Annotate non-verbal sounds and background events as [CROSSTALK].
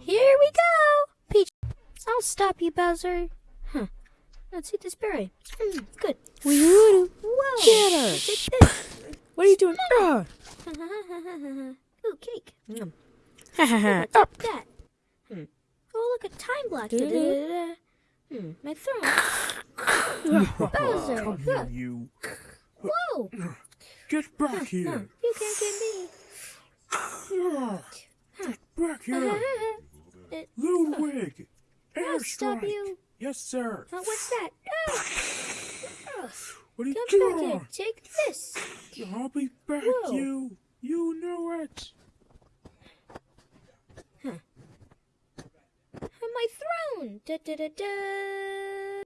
Here we go! Peach. I'll stop you, Bowser. Huh. Let's eat this berry. Mm, good. Woo! Whoa! Get her. Take. What are you doing? Ah. [LAUGHS] Ooh, cake. Yum. Ha ha ha. Up that? Hmm. Oh, look, a time block. Da-da-da. Hmm, my throne. [LAUGHS] Bowser. Come here, you. Whoa! Get back here. You can't get me. Back [LAUGHS] here. Ludwig. I'll stop Airstrike. you. Yes, sir. Uh, what's that? Oh, What are you come back doing? here. Take this. I'll be back, Whoa. you. You know it. My throne. Da da da da.